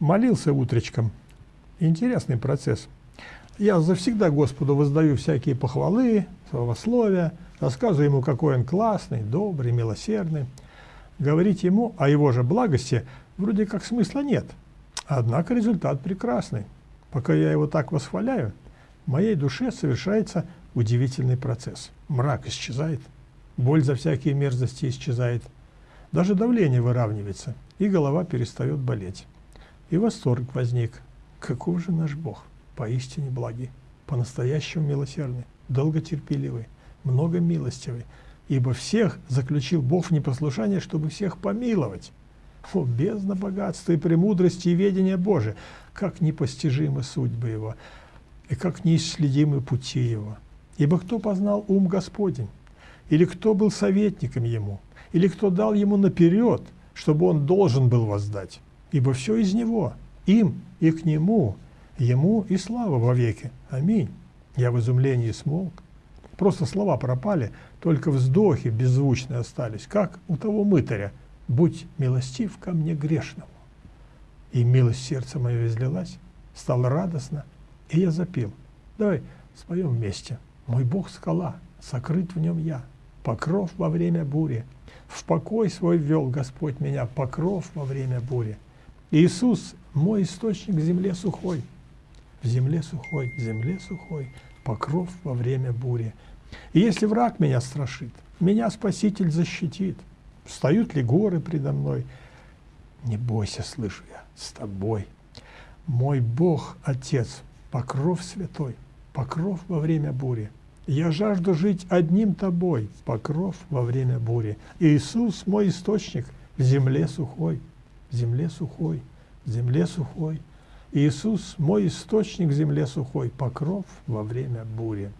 Молился утречком. Интересный процесс. Я завсегда Господу воздаю всякие похвалы, словословия, рассказываю Ему, какой Он классный, добрый, милосердный. Говорить Ему о Его же благости вроде как смысла нет. Однако результат прекрасный. Пока я Его так восхваляю, в моей душе совершается удивительный процесс. Мрак исчезает, боль за всякие мерзости исчезает, даже давление выравнивается, и голова перестает болеть. И восторг возник. Каков же наш Бог? Поистине благий, по-настоящему милосердный, долготерпеливый, много милостивый, ибо всех заключил Бог в непослушание, чтобы всех помиловать. О, бездна богатства и премудрости и ведения Божия! Как непостижимы судьбы Его, и как неисследимы пути Его! Ибо кто познал ум Господень? Или кто был советником Ему? Или кто дал Ему наперед, чтобы Он должен был воздать? Ибо все из Него, им и к Нему, Ему и слава вовеки. Аминь. Я в изумлении смолк. Просто слова пропали, только вздохи беззвучные остались, как у того мытаря. «Будь милостив ко мне грешному». И милость сердца мое излилась, стало радостно, и я запил. Давай споем вместе. «Мой Бог — скала, сокрыт в нем я, покров во время бури. В покой свой ввел Господь меня, покров во время бури. Иисус — мой источник в земле сухой, в земле сухой, в земле сухой, покров во время бури. И если враг меня страшит, меня Спаситель защитит. Встают ли горы предо мной? Не бойся, слышу я, с тобой. Мой Бог, Отец, покров святой, покров во время бури. Я жажду жить одним тобой, покров во время бури. Иисус мой источник в земле сухой, земле сухой, земле сухой. Иисус мой источник земле сухой, покров во время бури.